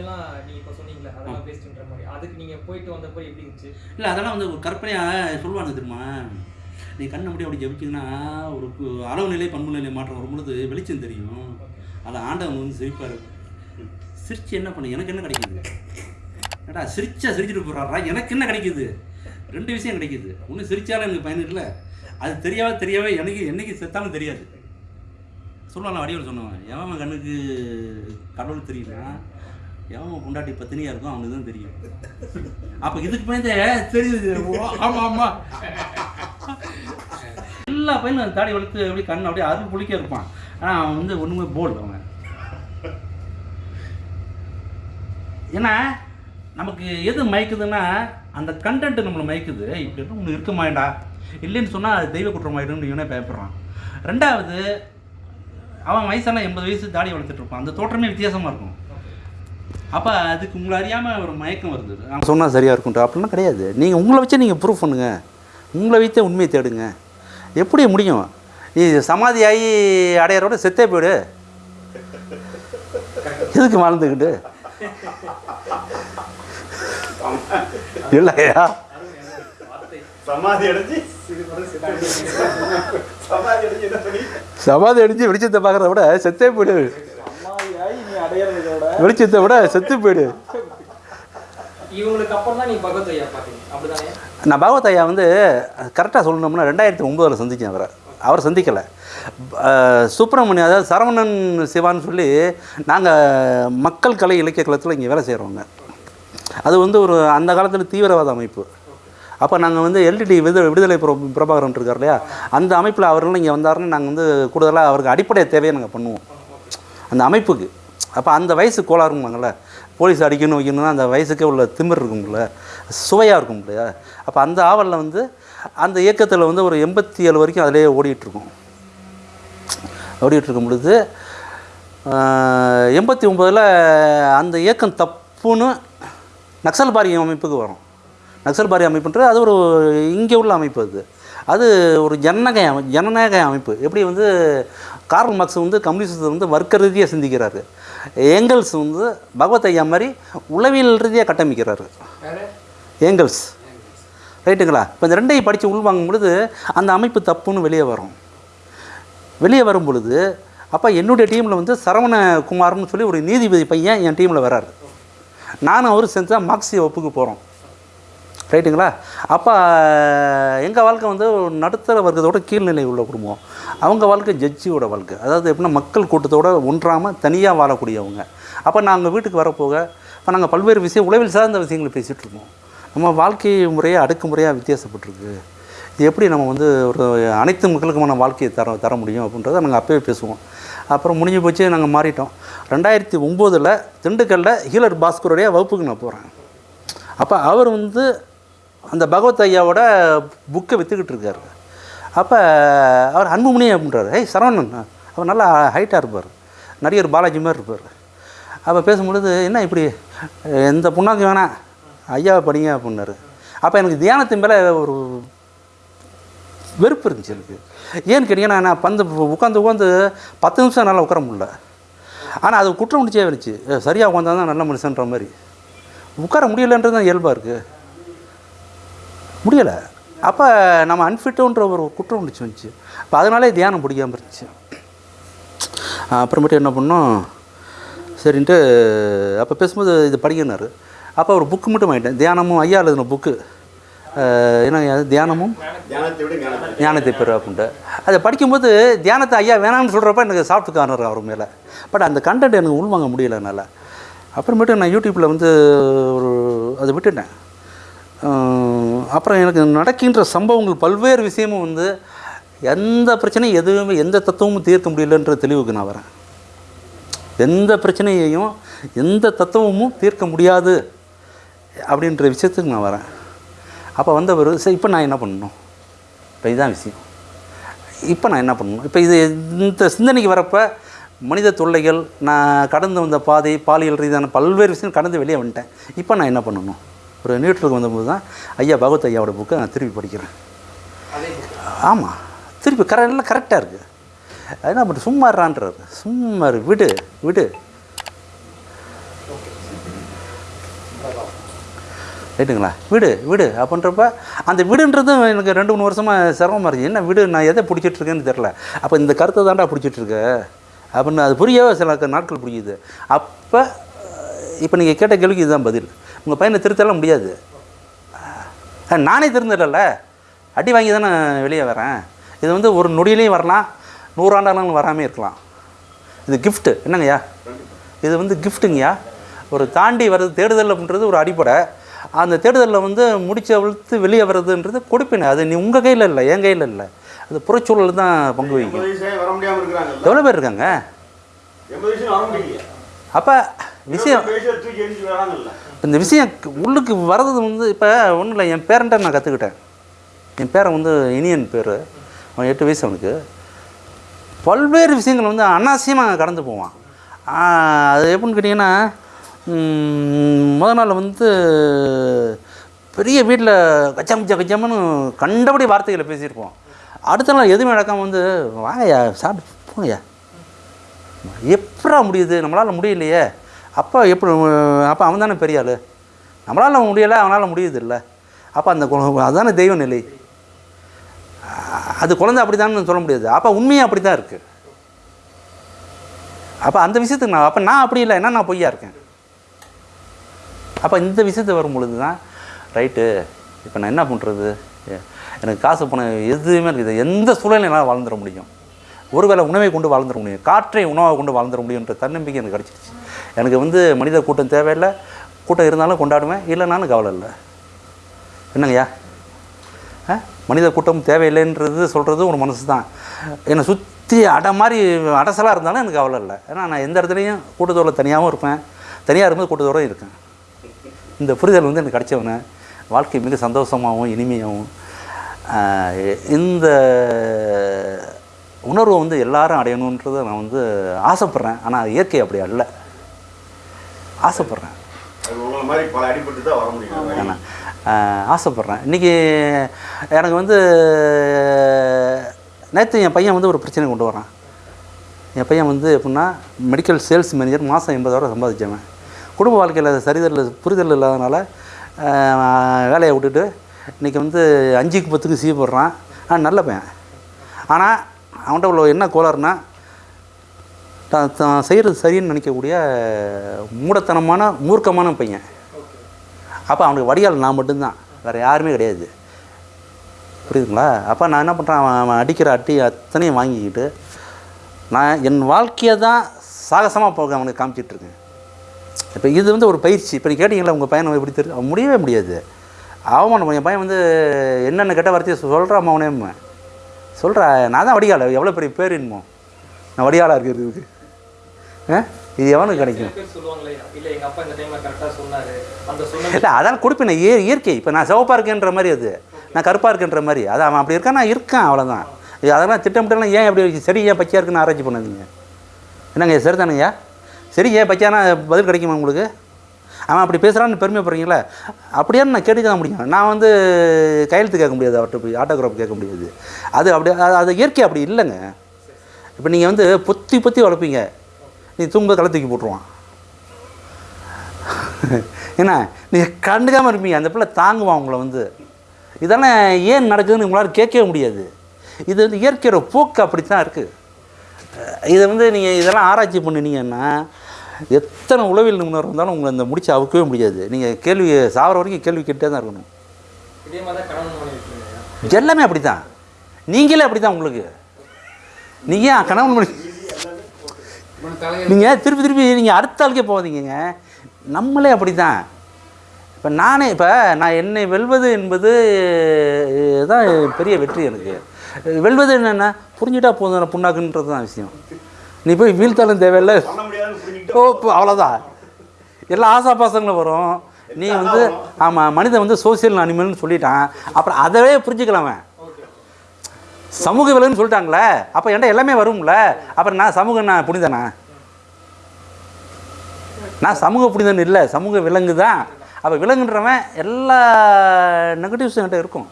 இதெல்லாம் நீங்க இப்போ சொன்னீங்களே அதெல்லாம் பேஸ்ட்ன்ற மாதிரி. அதுக்கு நீங்க போயிட்டு வந்தப்போ எப்படி இருந்துச்சு? இல்லை அதெல்லாம் வந்து ஒரு கற்பனையாக சொல்லுவாங்க தெரியுமா? நீ கண்ணை முடி அப்படி ஜபிச்சிங்கன்னா ஒரு அளவு நிலை பண்பு நிலை மாற்றம் வரும் பொழுது வெளிச்சம் தெரியும். அதில் ஆண்டவன் வந்து சிரிப்பார். சிரிச்சு என்ன பண்ண? எனக்கு என்ன கிடைக்குது? ஏடா சிரிச்சா சிரிச்சுட்டு போகிறாரா எனக்கு என்ன கிடைக்குது? ரெண்டு விஷயம் கிடைக்குது. ஒன்று சிரிச்சாலும் எனக்கு பயன் இல்லை அது தெரியாத தெரியாவே எனக்கு என்னைக்கு செத்தாலும் தெரியாது. சொல்லலாம் வடிவில் சொன்னவன். எவன் கண்ணுக்கு கடவுள் தெரியுமா எவன் பொண்டாட்டி பத்தினியா இருக்கும் அவனுக்கு தான் தெரியும். அப்போ இதுக்கு பயந்தே தெரியுது. ஆமா ஆமா. எல்லா பையனும் தாடி வளர்த்து அப்படியே கண் அப்படியே அருள் புளிக்க இருப்பான் ஆனால் அவன் வந்து ஒன்றுமே போல் அவன். ஏன்னா நமக்கு எது மயக்குதுன்னா அந்த கண்டென்ட் நம்மளை மயக்குது. இப்படி ஒன்று இருக்க மாட்டா இல்லைன்னு சொன்னால் அது தெய்வ குற்றமாயிடும்னு இவனே பயப்படுறான். ரெண்டாவது அவன் வயசான எண்பது வயசு தாடி வளர்த்துட்டு இருப்பான். அந்த தோற்றமே வித்தியாசமாக இருக்கும். அப்போ அதுக்கு உங்களை அறியாமல் ஒரு மயக்கம் வருது நான் சொன்னால் சரியாக இருக்கும்ட்டு அப்படிலாம் கிடையாது. நீங்கள் உங்களை வச்சு நீங்கள் ப்ரூஃப் பண்ணுங்க. உங்களை வைத்தே உண்மையை தேடுங்க. எப்படி முடியும்? நீ சமாதி ஆகி அடையறோட செத்தே போயிடு. எதுக்கு வாழ்ந்துக்கிட்டு இல்லையா? சமாதி அடைஞ்சு வெளிச்சத்தை பார்க்குறத விட செத்தே போயிடு. வெளிச்சத்தை விட செத்து போயிடு. இவங்களுக்கு அப்புறம் தான் நீ பகவத் ஐயா பார்த்தீங்க அப்படிதானே? நான் பாகவத் ஐயா வந்து கரெக்டாக சொல்லணும்னா ரெண்டாயிரத்தி ஒம்போதில் சந்தித்தேன் அவரை. அவர் சந்திக்கலை. சுப்பிரமணியம் அதாவது சரவணன் சிவான்னு சொல்லி நாங்கள் மக்கள் கலை இலக்கிய களத்தில் இங்கே வேலை செய்கிறோங்க அது வந்து ஒரு அந்த காலத்தில் தீவிரவாத அமைப்பு. அப்போ நாங்கள் வந்து எல்டிடி விடு விடுதலை புர பிரபாகரன் இருக்கார் இல்லையா? அந்த அமைப்பில் அவர்களும் இங்கே வந்தாருன்னு நாங்கள் வந்து கூடுதலாக அவருக்கு அடிப்படை தேவையை நாங்கள் பண்ணுவோம். அந்த அமைப்புக்கு. அப்போ அந்த வயசு கோளாறுமாங்கள்ல போலீஸ் அடிக்கணும் வைக்கணும்னா அந்த வயசுக்கே உள்ள திமிர் இருக்கும்ல. சுவையாக இருக்கும் இல்லையா? அப்போ அந்த ஆவலில் வந்து அந்த இயக்கத்தில் வந்து ஒரு எண்பத்தி ஏழு வரைக்கும் அதிலேயே ஓடிட்டுருக்கோம். ஓடிட்டுருக்கும் பொழுது எண்பத்தி ஒம்பதில் அந்த இயக்கம் தப்புன்னு நக்சல் பாரி அமைப்புக்கு வரும். நக்சல் பாரி அமைப்புன்றது அது ஒரு இங்கே உள்ள அமைப்பு அது. அது ஒரு ஜனநாயக அமை ஜனநாயக அமைப்பு. எப்படி வந்து கார்ல் மார்க்ஸ் வந்து கம்யூனிஸ்டத்தை வந்து வர்க்க ரீதியாக சிந்திக்கிறாரு. ஏங்கல்ஸ் வந்து பகவத் ஐயா மாதிரி உளவியல் ரீதியாக கட்டமைக்கிறாரு. ஏங்கல்ஸ். ரைட்டுங்களா? இப்போ இந்த ரெண்டையும் படித்து உள்வாங்கும் பொழுது அந்த அமைப்பு தப்புன்னு வெளியே வரும். வெளியே வரும் பொழுது அப்போ என்னுடைய டீமில் வந்து சரவண குமார்னு சொல்லி ஒரு நீதிபதி பையன் என் டீமில் வராரு நானும் அவரும் சேர்ந்து தான் மார்க்சிய வகுப்புக்கு போகிறோம் ரைட்டுங்களா? அப்போ எங்கள் வாழ்க்கை வந்து நடுத்தர வர்க்கத்தோட கீழ்நிலை உள்ள குடும்பம். அவங்க வாழ்க்கை ஜட்ஜியோட வாழ்க்கை. அதாவது எப்படின்னா மக்கள் கூட்டத்தோடு ஒன்றாமல் தனியாக வாழக்கூடியவங்க. அப்போ நாங்கள் வீட்டுக்கு வரப்போக இப்போ நாங்கள் பல்வேறு விஷயம் உளவில் சார்ந்த விஷயங்களை பேசிகிட்டு இருக்கோம். நம்ம வாழ்க்கை முறையே அடுக்குமுறையாக வித்தியாசப்பட்டிருக்கு. இது எப்படி நம்ம வந்து ஒரு அனைத்து மக்களுக்குமான வாழ்க்கையை தர தர முடியும் அப்படின்றத நாங்கள் அப்போவே பேசுவோம். அப்புறம் முடிஞ்சு போச்சு நாங்கள் மாறிட்டோம். ரெண்டாயிரத்தி ஒம்போதில் திண்டுக்கல்லில் ஹீலர் பாஸ்கருடைய வகுப்புக்கு நான் போகிறேன் அப்போ அவர் வந்து அந்த பகவத் ஐயாவோட புக்கை விற்றுக்கிட்டு இருக்காரு. அப்போ அவர் அன்புமணி அப்படின்றாரு. ஏய் சரவணன் அவர் நல்லா ஹைட்டாக இருப்பார். நடிகர் பாலாஜி மாதிரி இருப்பார். அப்போ பேசும்பொழுது என்ன இப்படி? எந்த புண்ணாக்கு வேணாம் ஐயாவை படிங்க அப்படின்னாரு. அப்போ எனக்கு தியானத்தின் மேலே ஒரு வெறுப்பு இருந்துச்சு எனக்கு. ஏன்னு கேட்டிங்கன்னா நான் பந்து உட்காந்து உட்காந்து பத்து நிமிஷம் நல்லா உட்கார முடியல. ஆனால் அது குற்றம் முடிச்சே இருந்துச்சு சரியாக உட்காந்தா தான் நல்ல மனுஷன்ற மாதிரி. உட்கார முடியலன்றது தான் இயல்பாக இருக்குது முடியலை. அப்போ நம்ம அன்ஃபிட்டுன்ற ஒரு குற்றம் உணர்ச்சி வந்துச்சு. அப்போ அதனாலே தியானம் பிடிக்காம இருந்துச்சு. அப்புறமேட்டு என்ன பண்ணோம்? சரின்ட்டு அப்போ பேசும்போது இது படிக்கினார் அப்போ ஒரு புக்கு மட்டும் வாங்கிட்டேன். தியானமும் ஐயா எழுதின புக்கு அது தியானமும்? ஞானத்தை பெறு அப்படின்ட்டு அதை படிக்கும்போது தியானத்தை ஐயா வேணாம்னு சொல்கிறப்ப எனக்கு சாஃப்ட் கார்னர் அவர் மேலே. பட் அந்த கண்டென்ட் எனக்கு உள்வாங்க முடியல என்னால். அப்புறமேட்டு நான் யூடியூப்பில் வந்து ஒரு அதை விட்டுட்டேன். அப்புறம் எனக்கு நடக்கின்ற சம்பவங்கள் பல்வேறு விஷயமும் வந்து எந்த பிரச்சனையும் எதுவுமே எந்த தத்துவமும் தீர்க்க முடியலன்ற தெளிவுக்கு நான் வரேன். எந்த பிரச்சனையையும் எந்த தத்துவமும் தீர்க்க முடியாது அப்படின்ற விஷயத்துக்கு நான் வரேன். அப்போ வந்தவர் சரி இப்போ நான் என்ன பண்ணணும்? இப்போ இதுதான் விஷயம். இப்போ நான் என்ன பண்ணணும்? இப்போ இது இந்த சிந்தனைக்கு வரப்போ மனித தொல்லைகள் நான் கடந்து வந்த பாதை பாலியல் ரீதியான பல்வேறு விஷயம் கடந்து வெளியே வந்துட்டேன். இப்போ நான் என்ன பண்ணணும்? ஒரு நியூட்ரலுக்கு வந்தபோது தான் ஐயா பகவத் ஐயாவோட புக்கை நான் திருப்பி படிக்கிறேன். ஆமாம் திருப்பி கர எல்லாம் கரெக்டாக இருக்குது என்ன பண்ணுற சும்மா இருறான்றாரு. சும்மா விடு விடு. ரைட்டுங்களா விடு விடு அப்படின்றப்ப அந்த விடுன்றதும் எனக்கு ரெண்டு மூணு வருஷமாக சிரமமாக இருக்குது என்ன விடு நான் எதை பிடிச்சிட்டு இருக்கேன்னு தெரில அப்போ இந்த கருத்தை தாண்டா பிடிச்சிட்டு இருக்க? அப்படின்னு அது புரியவே சில நாட்கள் புரியுது. அப்போ இப்போ நீங்கள் கேட்ட கேள்விக்கு இதுதான் பதில். உங்கள் பையனை திருத்தலாம் முடியாது. நானே திருந்தல அடி வாங்கி தானே வெளியே வரேன். இது வந்து ஒரு நொடியிலையும் வரலாம் நூறாண்டாலும் வராமே இருக்கலாம். இது கிஃப்ட்டு என்னங்கய்யா? இது வந்து கிஃப்ட்டுங்கய்யா ஒரு தாண்டி வர்றது தேடுதல் அப்படின்றது ஒரு அடிப்படை. அந்த தேடுதலில் வந்து முடிச்சு அவிழ்த்து வெளியே வர்றதுன்றது கொடுப்பினை. அது நீ உங்கள் கையில் இல்லை என் கையில் இல்லை. அது புறச்சூழல் தான் பங்கு வகிக்கும். எவ்வளோ பேர் இருக்காங்க? அப்போ விஷயம் இந்த விஷயம் உள்ளுக்கு வர்றது வந்து இப்போ ஒன்றும் இல்லை என் பேரண்ட்டை நான் கற்றுக்கிட்டேன் என் பேரன் வந்து இனியன் பேர். அவன் எட்டு வயசு அவனுக்கு. பல்வேறு விஷயங்கள் வந்து அனாவசியமாக கடந்து போவான். அது எப்படின்னு கேட்டிங்கன்னா ம், முத நாள் வந்து பெரிய வீட்டில் கச்சம் கச்ச கச்சம்னு கண்டபடி வார்த்தைகளை பேசியிருப்போம். அடுத்த நாள் எதுவுமே நடக்காமல் வந்து வாங்கய்யா சாப்பிட்டு போங்கய்யா. எப்படா முடியுது? நம்மளால் முடியலையே. அப்போ எப்படி அப்போ அவன் தானே பெரிய ஆள் நம்மளால் முடியலை அவனால் முடியுது இல்லை அப்போ அந்த கு- அதுதானே தெய்வ நிலை. அது குழந்தை அப்படி சொல்ல முடியாது. அப்போ உண்மையாக அப்படி தான் இருக்குது அப்போ அந்த விஷயத்துக்கு நான் அப்போ நான் அப்படி இல்லை. என்ன நான் பொய்யா இருக்கேன்? அப்போ இந்த விஷயத்து வரும் பொழுது தான் ரைட்டு இப்போ நான் என்ன பண்ணுறது எனக்கு காசு பணம் எதுவுமே இருக்குது எந்த சூழலையும் என்னால் வாழ்ந்துட முடியும்? ஒருவேளை உணவை கொண்டு வாழ்ந்துட முடியும். காற்றை உணவாக கொண்டு வாழ்ந்துட முடியுன்ற தன்னம்பிக்கை எனக்கு கிடச்சிருச்சு. எனக்கு வந்து மனித கூட்டம் தேவையில்லை. கூட்டம் இருந்தாலும் கொண்டாடுவேன். இல்லைனாலும் கவலை இல்லை. என்னங்கய்யா ஆ? மனித கூட்டம் தேவையில்லைன்றது சொல்கிறது ஒரு மனசு தான் என்னை சுற்றி அடை மாதிரி அடசலாக இருந்தாலும் எனக்கு கவலை இல்லை. ஏன்னா நான் எந்த இடத்துலையும் கூட்டத்தோடு தனியாகவும் இருப்பேன். தனியாக இருக்கும்போது கூட்டத்தோடு இருக்கேன். இந்த புரிதல் வந்து எனக்கு கிடைச்சவன வாழ்க்கை மிக சந்தோஷமாகவும் இனிமையாகவும் இந்த உணர்வை வந்து எல்லாரும் அடையணுன்றதை நான் வந்து ஆசைப்பட்றேன். ஆனால் இயற்கை அப்படி அல்ல. ஆசைப்பட்றேன். ஆசைப்பட்றேன். இன்றைக்கி எனக்கு வந்து நேற்று என் பையன் வந்து ஒரு பிரச்சனை கொண்டு வரான். என் பையன் வந்து எப்படின்னா மெடிக்கல் சேல்ஸ் மேனேஜர் மாதம் எண்பதாயிரம் சம்பாதிச்சவன். குடும்ப வாழ்க்கையில் சரிதல் புரிதல் இல்லாதனால வேலையை விட்டுட்டு இன்றைக்கி வந்து அஞ்சுக்கு பத்துக்கு சீ போடுறான். ஆ நல்ல பையன். ஆனால் அவன்கிட்ட உள்ள என்ன கோளாறுனா தான் தான் செய்கிறது சரின்னு நினைக்கக்கூடிய மூடத்தனமான மூர்க்கமான பையன். அப்போ அவனுக்கு வடிகால் நான் மட்டும்தான். வேறு யாருமே கிடையாது. புரியுதுங்களா? அப்போ நான் என்ன பண்ணுறேன் அவன் அடிக்கிற அட்டி அத்தனையும் வாங்கிக்கிட்டு நான் என் வாழ்க்கையை தான் சாகசமாக போக அவனுக்கு காமிச்சிட்ருக்கேன் இப்போ இது வந்து ஒரு பயிற்சி. இப்போ நீ கேட்டிங்களா உங்கள் பையனை எப்படி தெரியும் முடியவே முடியாது. அவமானம் என் பையன் வந்து என்னென்ன கெட்ட வார்த்தையை சொல்கிறான் அவனே சொல்கிறா நான் தான் வடிகால் எவ்வளோ பெரிய பேர் என்னமோ? நான் வடிகாலாக இருக்கிறதுக்கு ஆ? இது எவனுக்கு கிடைக்கும்? இல்ல அதான் கொடுப்பேன் இய இயற்கை. இப்போ நான் சிவப்பாக இருக்கேன்ற மாதிரி அது. நான் கருப்பாக இருக்கேன்ற மாதிரி. அது அவன் அப்படி இருக்கான் நான் இருக்கேன் அவ்வளோதான் இது அதெல்லாம் திட்டமிட்டெல்லாம் ஏன் அப்படி சரி ஏன் பச்சையாக இருக்குன்னு ஆராய்ச்சி பண்ணாதீங்க. என்னங்க சரிதானுங்கய்யா சரி ஏன் பச்சையானா பதில் கிடைக்குமா உங்களுக்கு? அவன் அப்படி பேசுகிறான்னு பெருமைப்படுறீங்களா? அப்படியே நான் கேட்டுக்க தான் முடியும். நான் வந்து கையெழுத்து கேட்க முடியாது அவர்கிட்ட போய் ஆட்டோகிராஃப் கேட்க முடியாது. அது அப்படி அது- அது இயற்கை அப்படி இல்லைங்க. இப்போ நீங்கள் வந்து பொத்தி பொத்தி வளர்ப்பீங்க. நீ தூங்க கலை தூக்கி போட்டுருவான். என்ன நீங்கள் கண்டுக்காமல் இருப்பீங்க. அந்த பிள்ளை தாங்குவான் உங்களை வந்து. இதெல்லாம் ஏன் நடக்குதுன்னு உங்களால் கேட்கவே முடியாது. இது வந்து இயற்கையோட போக்கு அப்படி தான் இருக்குது இதை வந்து நீங்கள் இதெல்லாம் ஆராய்ச்சி பண்ணினீங்கன்னா எத்தனை உளவில் நிபுணர் இருந்தாலும் உங்களை இந்த முடிச்சு அவுக்கவே முடியாது. நீங்கள் கேள்வி சாவர வரைக்கும் கேள்வி கேட்டே தான் இருக்கணும். எல்லாமே அப்படி தான் நீங்களே அப்படி தான் உங்களுக்கு. நீங்கள் ஏன் கணவன் மணி நீங்கள் திருப்பி திருப்பி நீங்கள் அடுத்த ஆளுக்கே போகாதீங்க நம்மளே அப்படி தான் இப்போ நானே இப்போ நான் என்னை வெல்வது என்பது தான் பெரிய வெற்றி எனக்கு. வெல்வது என்னென்னா புரிஞ்சுட்டா போதும் புண்ணாக்குன்றது தான் விஷயம். நீ போய் வீழ்த்தாலும் தேவையில்லை. ஓ அவ்வளோதான் எல்லா ஆசாபாசங்களும் வரும். நீ வந்து ஆமாம் மனிதன் வந்து சோசியல் அனிமல்னு சொல்லிட்டான். அப்புறம் அதவே புரிஞ்சுக்கலாம் சமூக விலங்குன்னு சொல்லிட்டாங்களே அப்போ என்கிட்ட எல்லாமே வரும்ல. அப்புறம் நான் சமூகம் நான் புனிதனா? நான் சமூக புனிதன் இல்லை சமூக விலங்கு தான் அப்போ விலங்குன்றவன் எல்லா நெகட்டிவ்ஸும் என்கிட்ட இருக்கும்.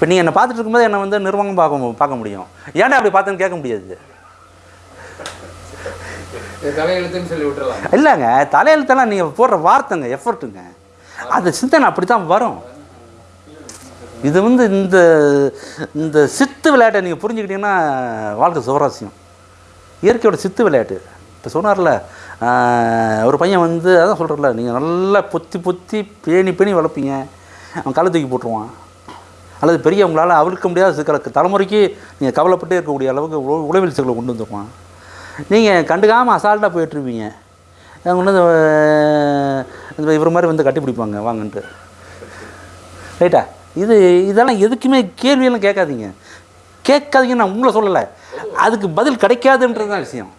இப்போ நீ என்னை பார்த்துட்டு இருக்கும்போது என்னை வந்து நிர்வாகம் பார்க்க பார்க்க முடியும். ஏன்டா அப்படி பார்த்தேன்னு கேட்க முடியாது? இல்லைங்க தலையெழுத்தெல்லாம் நீங்கள் போடுற வார்த்தைங்க எஃபர்ட்டுங்க அது சிந்தனை அப்படி தான் வரும். இது வந்து இந்த இந்த சித்து விளையாட்டை நீங்கள் புரிஞ்சுக்கிட்டீங்கன்னா வாழ்க்கை சுவராசியம் இயற்கையோட சித்து விளையாட்டு. இப்போ சொன்னார்ல ஒரு பையன் வந்து அதான் சொல்கிறல நீங்கள் நல்லா பொத்தி பொத்தி பேணி பேணி வளர்ப்பீங்க. அவன் கள்ள தூக்கி போட்டுருவான். அல்லது பெரிய உங்களால் அவிழ்க்க முடியாத சிக்கலுக்கு தலைமுறைக்கு நீங்கள் கவலைப்பட்டே இருக்கக்கூடிய அளவுக்கு உளவில் சிக்கலை கொண்டு வந்துருக்கோம். நீங்கள் கண்டுக்காமல் அசால்ட்டாக போயிட்டுருப்பீங்க கொண்டு வந்து இவர் மாதிரி வந்து கட்டி பிடிப்பாங்க. வாங்கன்ட்டு. ரைட்டா இது இதெல்லாம் எதுக்குமே கேள்வியெல்லாம் கேட்காதீங்க. கேட்காதீங்க நான் உங்களை சொல்லலை. அதுக்கு பதில் கிடைக்காதுன்றது தான் விஷயம்.